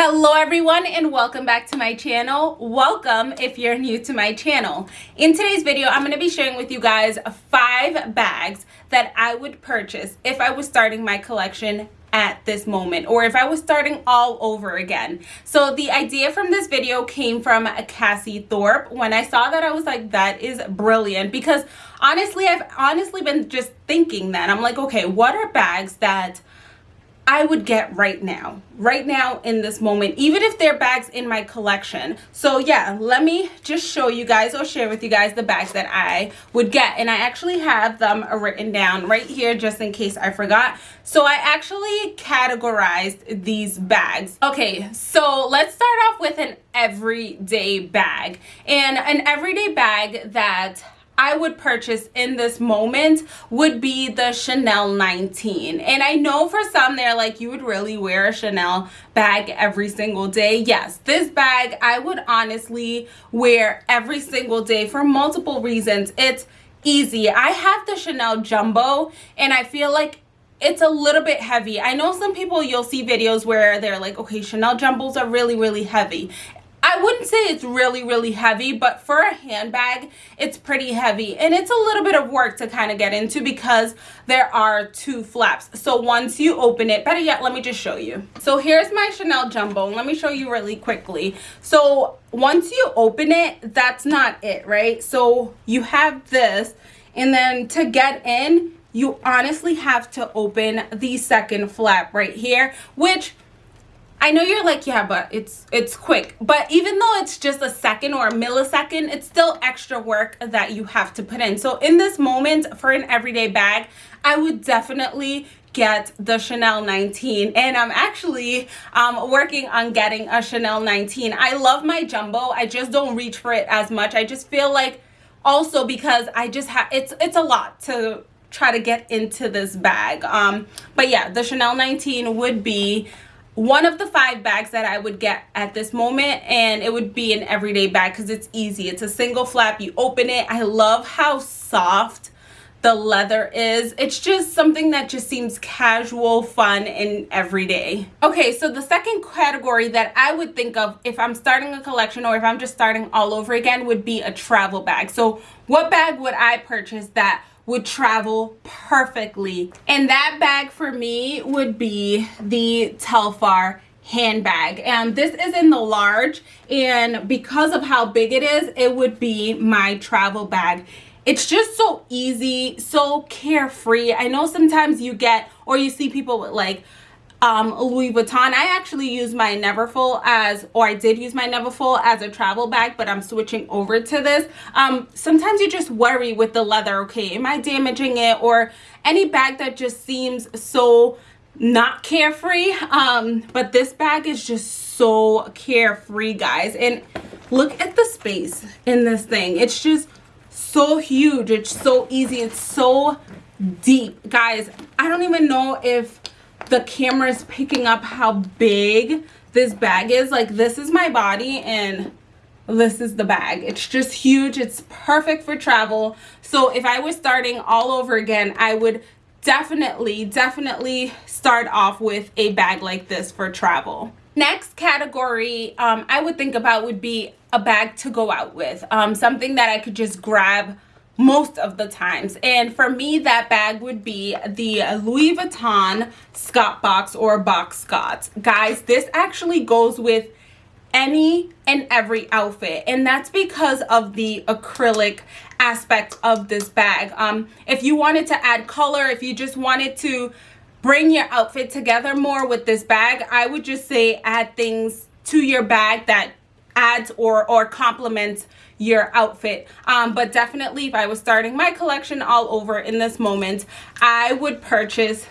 Hello everyone and welcome back to my channel. Welcome if you're new to my channel. In today's video, I'm going to be sharing with you guys five bags that I would purchase if I was starting my collection at this moment or if I was starting all over again. So the idea from this video came from Cassie Thorpe. When I saw that I was like that is brilliant because honestly I've honestly been just thinking that I'm like okay what are bags that I would get right now, right now in this moment, even if they're bags in my collection. So yeah, let me just show you guys or share with you guys the bags that I would get. And I actually have them written down right here just in case I forgot. So I actually categorized these bags. Okay, so let's start off with an everyday bag. And an everyday bag that I would purchase in this moment would be the Chanel 19. And I know for some they're like, you would really wear a Chanel bag every single day. Yes, this bag I would honestly wear every single day for multiple reasons. It's easy. I have the Chanel Jumbo and I feel like it's a little bit heavy. I know some people you'll see videos where they're like, okay, Chanel Jumbos are really, really heavy. I wouldn't say it's really, really heavy, but for a handbag, it's pretty heavy. And it's a little bit of work to kind of get into because there are two flaps. So once you open it, better yet, let me just show you. So here's my Chanel Jumbo. Let me show you really quickly. So once you open it, that's not it, right? So you have this, and then to get in, you honestly have to open the second flap right here, which I know you're like, yeah, but it's it's quick. But even though it's just a second or a millisecond, it's still extra work that you have to put in. So in this moment, for an everyday bag, I would definitely get the Chanel 19 and I'm actually um, working on getting a Chanel 19. I love my jumbo. I just don't reach for it as much. I just feel like also because I just have it's it's a lot to try to get into this bag. Um, but yeah, the Chanel 19 would be one of the five bags that I would get at this moment and it would be an everyday bag because it's easy. It's a single flap. You open it. I love how soft the leather is. It's just something that just seems casual, fun, and everyday. Okay, so the second category that I would think of if I'm starting a collection or if I'm just starting all over again would be a travel bag. So what bag would I purchase that would travel perfectly. And that bag for me would be the Telfar handbag. And this is in the large and because of how big it is it would be my travel bag. It's just so easy so carefree. I know sometimes you get or you see people with like um, Louis Vuitton. I actually use my Neverfull as, or I did use my Neverfull as a travel bag, but I'm switching over to this. Um, sometimes you just worry with the leather, okay, am I damaging it? Or any bag that just seems so not carefree. Um, but this bag is just so carefree, guys. And look at the space in this thing. It's just so huge. It's so easy. It's so deep. Guys, I don't even know if the camera is picking up how big this bag is. Like this is my body and this is the bag. It's just huge. It's perfect for travel. So if i was starting all over again i would definitely definitely start off with a bag like this for travel. Next category um, i would think about would be a bag to go out with. Um, something that i could just grab most of the times. And for me, that bag would be the Louis Vuitton Scott box or box Scott. Guys, this actually goes with any and every outfit and that's because of the acrylic aspect of this bag um if you wanted to add color if you just wanted to bring your outfit together more with this bag i would just say add things to your bag that adds or or complements your outfit. Um, but definitely if i was starting my collection all over in this moment i would purchase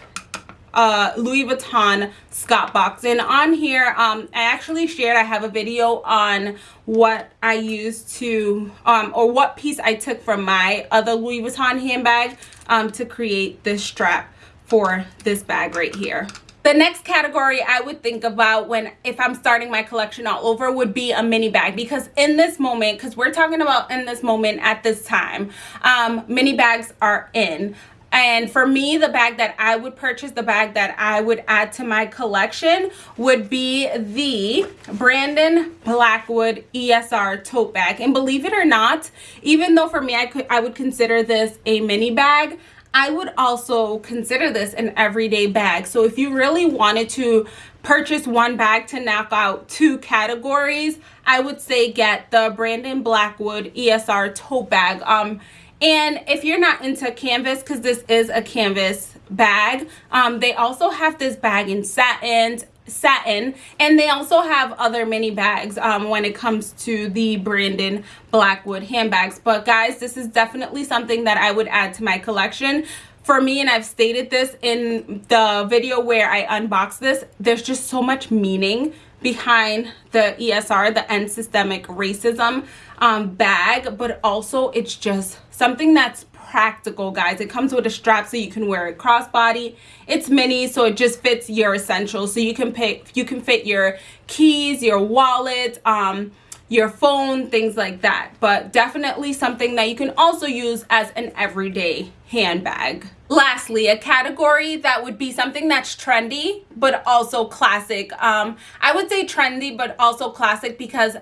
uh, Louis Vuitton Scott box. And on here um, I actually shared I have a video on what I used to um, or what piece I took from my other Louis Vuitton handbag um, to create this strap for this bag right here the next category I would think about when if I'm starting my collection all over would be a mini bag because in this moment because we're talking about in this moment at this time um, mini bags are in And for me, the bag that I would purchase, the bag that I would add to my collection would be the Brandon Blackwood ESR tote bag. And believe it or not, even though for me, I could I would consider this a mini bag, I would also consider this an everyday bag. So if you really wanted to purchase one bag to knock out two categories, I would say get the Brandon Blackwood ESR tote bag. Um, and if you're not into canvas, because this is a canvas bag, um, they also have this bag in satin satin and they also have other mini bags um, when it comes to the Brandon Blackwood handbags. But guys this is definitely something that I would add to my collection. For me and I've stated this in the video where I unbox this there's just so much meaning behind the ESR the end systemic racism um, bag but also it's just something that's practical guys. It comes with a strap so you can wear it crossbody. It's mini so it just fits your essentials. So you can pick you can fit your keys your wallet um your phone things like that. But definitely something that you can also use as an everyday handbag. Lastly a category that would be something that's trendy but also classic. Um i would say trendy but also classic because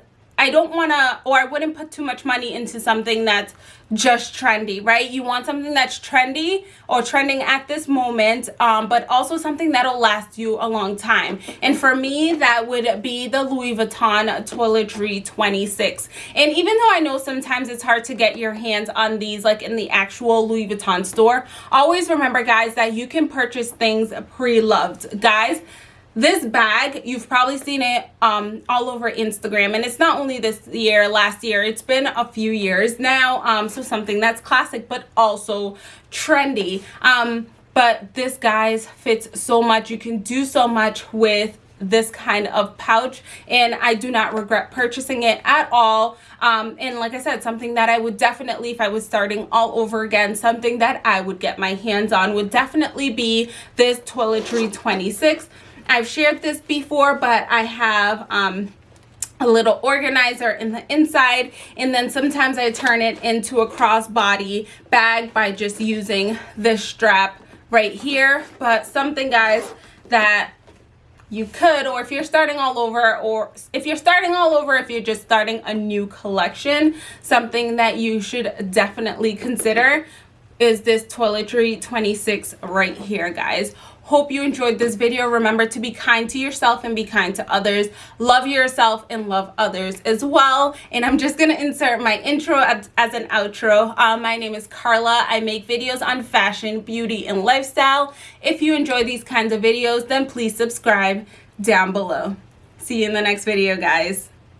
I don't want to or I wouldn't put too much money into something that's just trendy, right? You want something that's trendy or trending at this moment, um, but also something that'll last you a long time. And for me, that would be the Louis Vuitton Toiletry 26. And even though I know sometimes it's hard to get your hands on these like in the actual Louis Vuitton store, always remember guys that you can purchase things pre-loved. Guys, this bag you've probably seen it um, all over instagram. And it's not only this year last year it's been a few years now um, so something that's classic but also trendy. Um, but this guys fits so much. You can do so much with this kind of pouch and I do not regret purchasing it at all. Um, and like I said something that I would definitely if I was starting all over again something that I would get my hands on would definitely be this toiletry 26 I've shared this before, but I have um, a little organizer in the inside and then sometimes I turn it into a crossbody bag by just using this strap right here. But something guys that you could or if you're starting all over or if you're starting all over if you're just starting a new collection something that you should definitely consider is this toiletry 26 right here guys Hope you enjoyed this video. Remember to be kind to yourself and be kind to others. Love yourself and love others as well. And I'm just going to insert my intro as, as an outro. Uh, my name is Carla. I make videos on fashion, beauty, and lifestyle. If you enjoy these kinds of videos, then please subscribe down below. See you in the next video, guys.